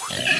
Here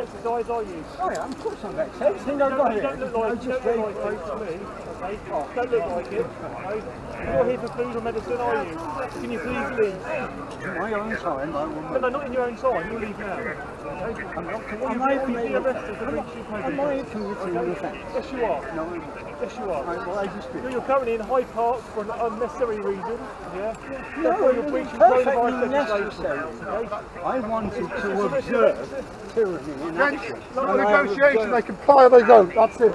exercise, are you? Oh yeah, of course I'm vexed. Think I've got You don't look like, you don't look like it to me. Okay? Don't look like it. You're not here for food or medicine, are you? Can you please leave? My own time, I will No, no, not in your own time. You leave now. I'm not Am I committing arrested for breach of am I committing an offence? Yes, you are. No. Yes, you are. Well, I dispute. No, You're currently in Hyde Park for an unnecessary reason. Yeah. No, Therefore, you're was breaching perfectly coronavirus necessary. Okay? I wanted to observe tyranny in action. Not a negotiation, they comply or they don't. That's it.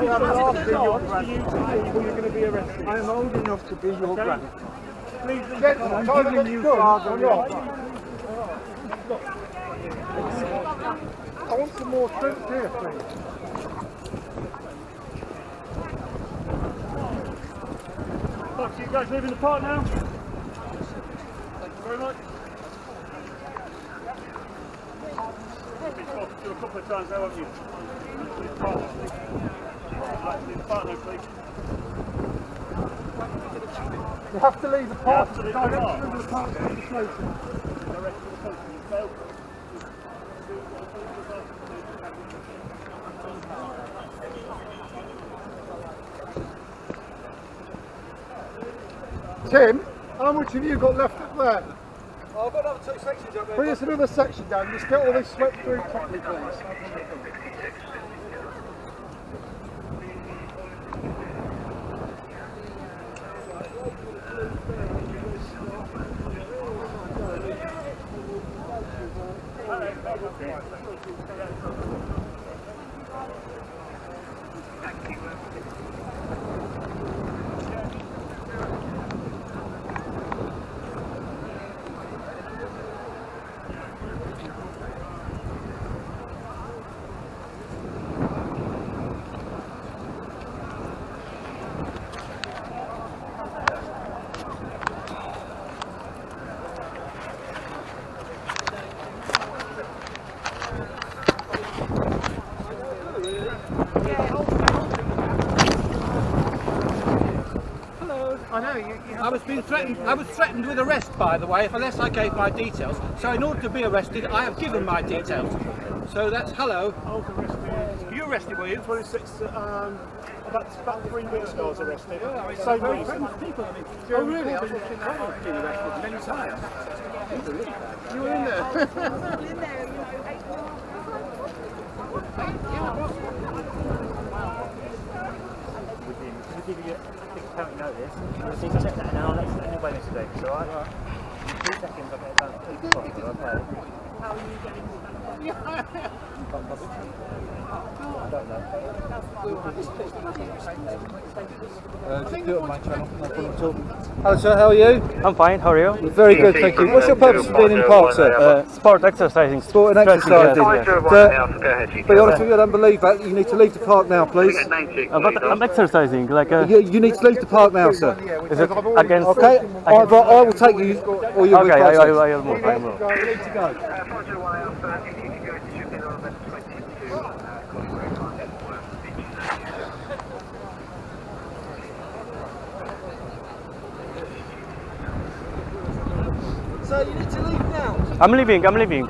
They are asking you for you to leave or you're going to be arrested. I'm old enough to be your Okay. Please. I'm giving you father I want some more shrimp here, please. Look, you guys leaving the park now? Thank you very much. You've talked to you a couple of times now, haven't you? Leave the park. Right, leave the park now, please. You have to leave the park. have to leave the park. Direction of the park to the post, you failed. Tim, how much have you got left up there? Oh, I've got another two sections up there. Bring us another section down. Just get all this swept through properly, please. Thank you. I was being threatened. I was threatened with arrest, by the way, unless I gave my details. So, in order to be arrested, I have given my details. So that's hello. I was arrested. You arrested, were you? 26, um, about, about three weeks ago I was arrested. Same reason. Oh, really? I was looking at I've been arrested many times. You were in there. We'll give you a big notice. So you check that and I'll let you know it's due. So? Two seconds, I'll get it done. Please, possible, okay? Hello sir, how are you? I'm fine, how are you? Very good, thank you. What's your purpose of being in the park, sir? Uh, sport exercising. Sport and stretching, exercising. yes, yes. Be honest with you, I don't believe that. You need to leave the park now, please. Uh, but I'm exercising, like, uh, You, you need to leave the park now, sir. is it against... Okay? Either I will take you or you'll be Okay, I, I, processed. I will move, I will move. You need to go. So you need to leave now. I'm leaving, I'm leaving.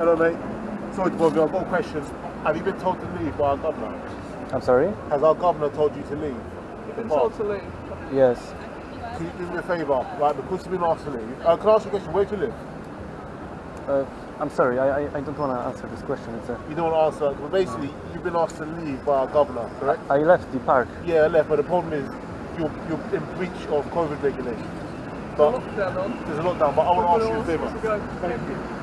Hello, mate. Sorry to bother you. I've got a question. Have you been told to leave by our governor? I'm sorry? Has our governor told you to leave? You've Been told to leave. Yes. Can you do me a favour? Right, because you've been asked to leave. Uh, can I ask you a question? Where do you live? Uh, I'm sorry, I, I, I don't want to answer this question. It's a, You don't want to answer. But basically, you've been asked to leave by our governor, correct? I left the park. Yeah, I left. But the problem is, you're, you're in breach of COVID regulations. But Lockdown on. there's a lockdown. But I want to ask you a favour. wants to go. Thank you.